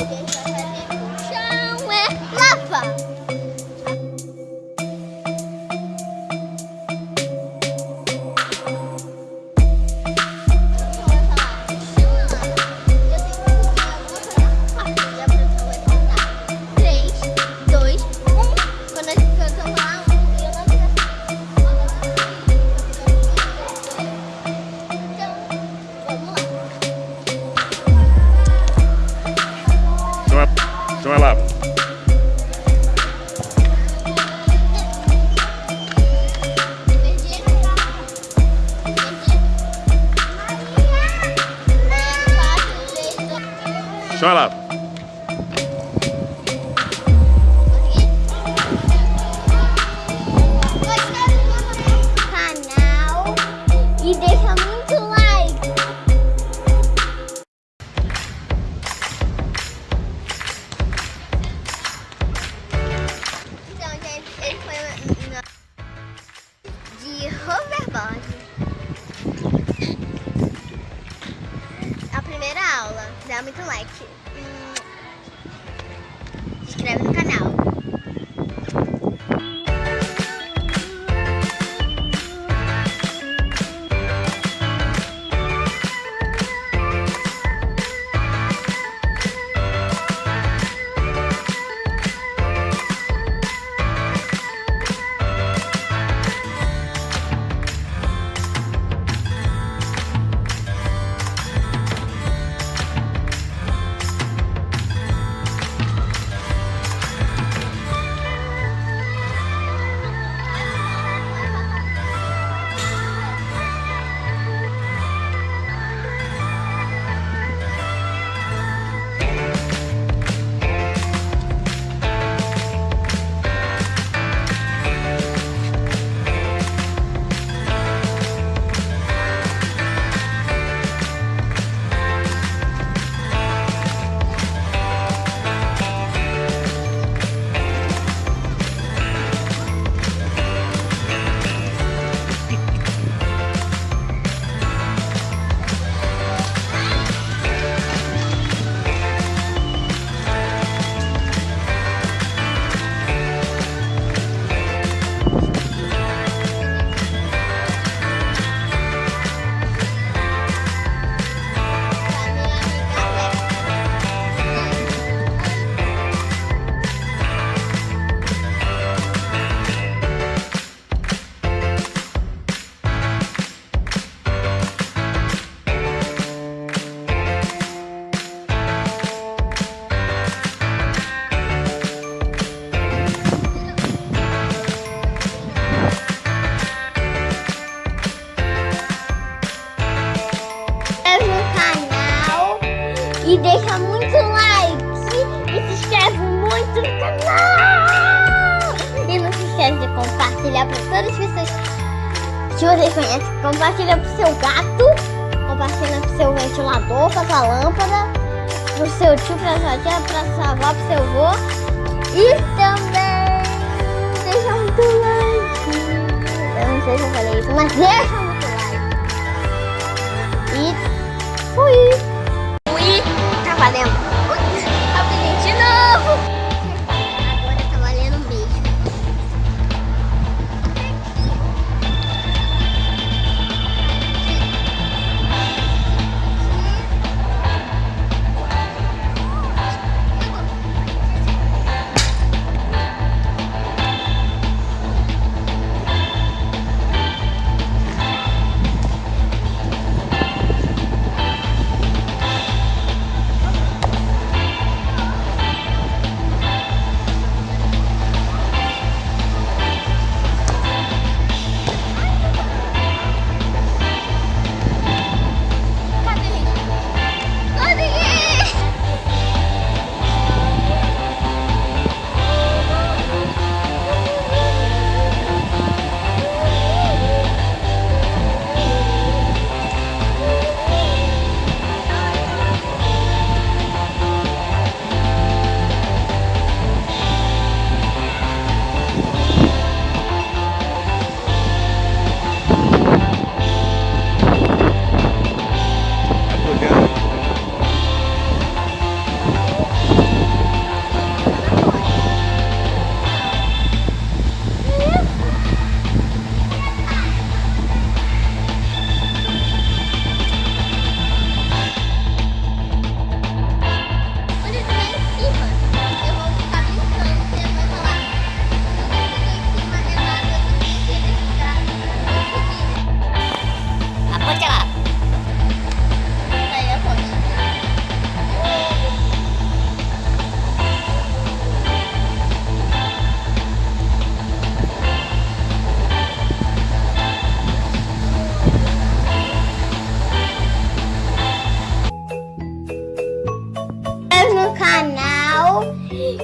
Okay. Dois, Chão aula. Dá muito like. Hum, deixa muito like e se inscreve muito no canal e não se esquece de compartilhar para todas as pessoas que vocês conhecem compartilha pro seu gato compartilha pro seu ventilador pra sua lâmpada pro seu tio, pra sua tia, pra sua avó, pro seu avô e também deixa muito like eu não sei se eu falei isso, mas deixa muito like e. Fui.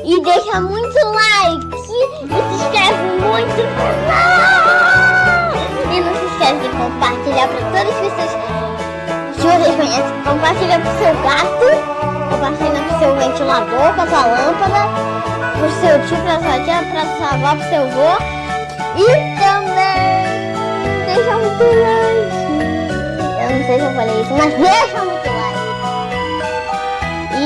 E deixa muito like e se inscreve muito no canal. E não se esquece de compartilhar para todas as pessoas que vocês conhecem. Compartilha pro seu gato, compartilha pro seu ventilador, pra sua lâmpada, pro seu tio, pra sua tia, pra sua avó, pro seu avô. E também deixa muito like. Eu não sei se eu falei isso, mas deixa muito like. E